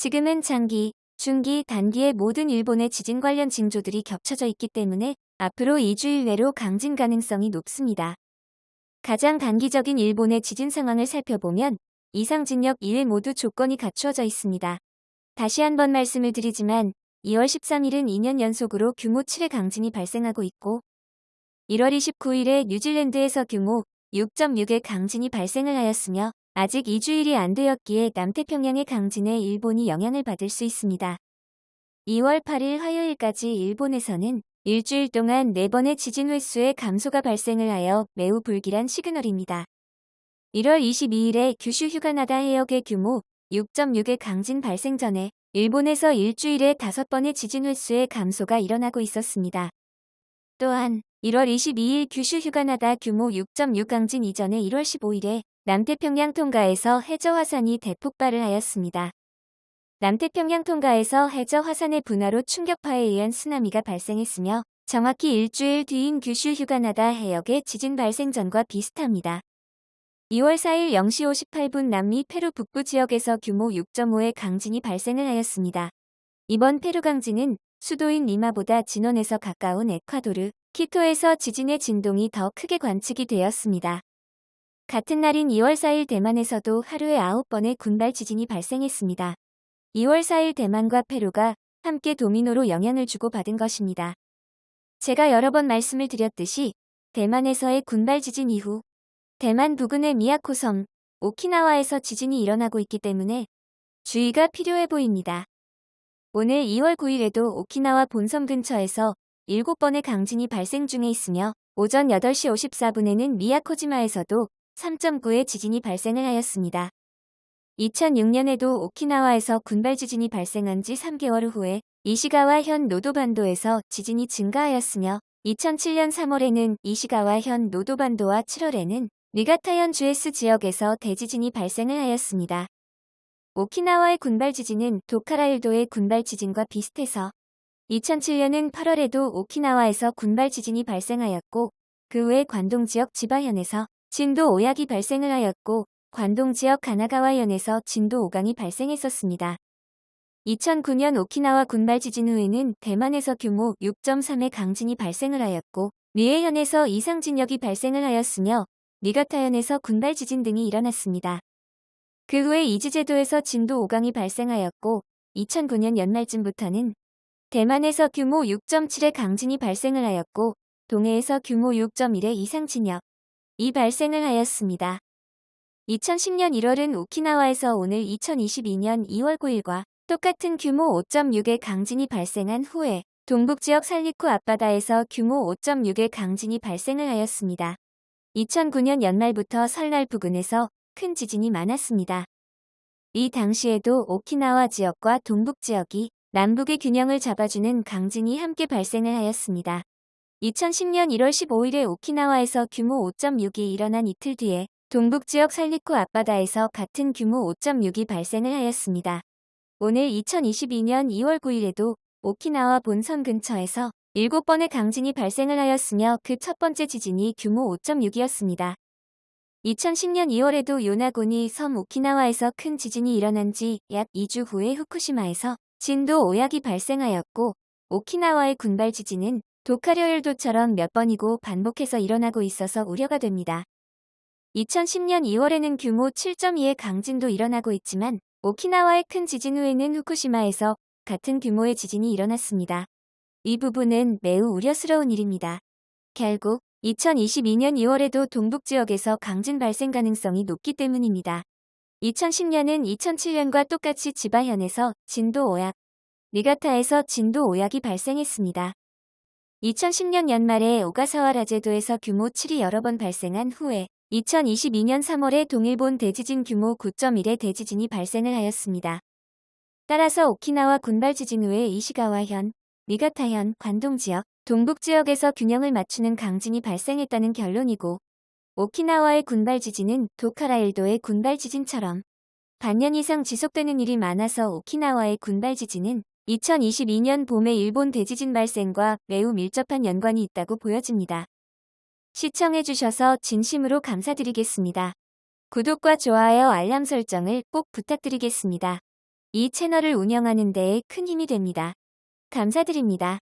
지금은 장기, 중기, 단기의 모든 일본의 지진 관련 징조들이 겹쳐져 있기 때문에 앞으로 2주일 내로 강진 가능성이 높습니다. 가장 단기적인 일본의 지진 상황을 살펴보면 이상 진역 1회 모두 조건이 갖추어져 있습니다. 다시 한번 말씀을 드리지만 2월 13일은 2년 연속으로 규모 7의 강진이 발생하고 있고 1월 29일에 뉴질랜드에서 규모 6.6의 강진이 발생을 하였으며 아직 2주일이 안 되었기에 남태평양의 강진에 일본이 영향을 받을 수 있습니다. 2월 8일 화요일까지 일본에서는 일주일 동안 4번의 지진 횟수의 감소가 발생을 하여 매우 불길한 시그널입니다. 1월 22일에 규슈 휴가나다 해역의 규모 6.6의 강진 발생 전에 일본에서 일주일에 5번의 지진 횟수의 감소가 일어나고 있었습니다. 또한 1월 22일 규슈 휴가나다 규모 6.6 강진 이전에 1월 15일에 남태평양 통가에서 해저 화산이 대폭발을 하였습니다. 남태평양 통가에서 해저 화산의 분화로 충격파에 의한 쓰나미가 발생했으며 정확히 일주일 뒤인 규슈 휴가나다 해역의 지진 발생 전과 비슷합니다. 2월 4일 0시 58분 남미 페루 북부 지역에서 규모 6.5의 강진이 발생을 하였습니다. 이번 페루 강진은 수도인 리마보다 진원에서 가까운 에콰도르, 키토에서 지진의 진동이 더 크게 관측이 되었습니다. 같은 날인 2월 4일 대만에서도 하루에 9번의 군발 지진이 발생했습니다. 2월 4일 대만과 페루가 함께 도미노로 영향을 주고 받은 것입니다. 제가 여러 번 말씀을 드렸듯이 대만에서의 군발 지진 이후 대만 부근의 미야코 섬, 오키나와에서 지진이 일어나고 있기 때문에 주의가 필요해 보입니다. 오늘 2월 9일에도 오키나와 본섬 근처에서 7번의 강진이 발생 중에 있으며 오전 8시 54분에는 미야코지마에서도 3.9의 지진이 발생을 하였습니다. 2006년에도 오키나와에서 군발 지진이 발생한 지 3개월 후에 이시가와 현 노도반도에서 지진이 증가하였으며 2007년 3월에는 이시가와 현 노도반도와 7월에는 니가타현 주에스 지역에서 대지진이 발생을 하였습니다. 오키나와의 군발 지진은 도카라일도의 군발 지진과 비슷해서 2007년은 8월에도 오키나와에서 군발 지진이 발생하였고 그 후에 관동 지역 지바현에서 진도 5약이 발생을 하였고 관동 지역 가나가와현에서 진도 5강이 발생했었습니다. 2009년 오키나와 군발 지진 후에는 대만에서 규모 6.3의 강진이 발생을 하였고 미에현에서 이상 진역이 발생을 하였으며 니가타현에서 군발 지진 등이 일어났습니다. 그 후에 이즈제도에서 진도 5강이 발생하였고 2009년 연말쯤부터는 대만에서 규모 6.7의 강진이 발생을 하였고 동해에서 규모 6.1의 이상 진역, 이 발생을 하였습니다. 2010년 1월은 오키나와에서 오늘 2022년 2월 9일과 똑같은 규모 5.6의 강진이 발생한 후에 동북지역 살리쿠 앞바다에서 규모 5.6의 강진이 발생을 하였습니다. 2009년 연말부터 설날 부근에서 큰 지진이 많았습니다. 이 당시에도 오키나와 지역과 동북 지역이 남북의 균형을 잡아주는 강진이 함께 발생을 하였습니다. 2010년 1월 15일에 오키나와에서 규모 5.6이 일어난 이틀 뒤에 동북지역 살리쿠 앞바다에서 같은 규모 5.6이 발생을 하였습니다. 오늘 2022년 2월 9일에도 오키나와 본섬 근처에서 7번의 강진이 발생을 하였으며 그 첫 번째 지진이 규모 5.6이었습니다. 2010년 2월에도 요나고니 섬 오키나와에서 큰 지진이 일어난 지 약 2주 후에 후쿠시마에서 진도 5약이 발생하였고 오키나와의 군발 지진은 도카려일도처럼 몇 번이고 반복해서 일어나고 있어서 우려가 됩니다. 2010년 2월에는 규모 7.2의 강진도 일어나고 있지만 오키나와의 큰 지진 후에는 후쿠시마에서 같은 규모의 지진이 일어났습니다. 이 부분은 매우 우려스러운 일입니다. 결국 2022년 2월에도 동북지역에서 강진 발생 가능성이 높기 때문입니다. 2010년은 2007년과 똑같이 지바현에서 진도 5약, 니가타에서 진도 5약이 발생했습니다. 2010년 연말에 오가사와 라 제도에서 규모 7이 여러 번 발생한 후에 2022년 3월에 동일본 대지진 규모 9.1의 대지진이 발생을 하였습니다. 따라서 오키나와 군발 지진 후에 이시가와현, 니가타현, 관동지역, 동북지역에서 균형을 맞추는 강진이 발생했다는 결론이고 오키나와의 군발 지진은 도카라일도의 군발 지진처럼 반년 이상 지속되는 일이 많아서 오키나와의 군발 지진은 2022년 봄에 일본 대지진 발생과 매우 밀접한 연관이 있다고 보여집니다. 시청해주셔서 진심으로 감사드리겠습니다. 구독과 좋아요 알람 설정을 꼭 부탁드리겠습니다. 이 채널을 운영하는 데에 큰 힘이 됩니다. 감사드립니다.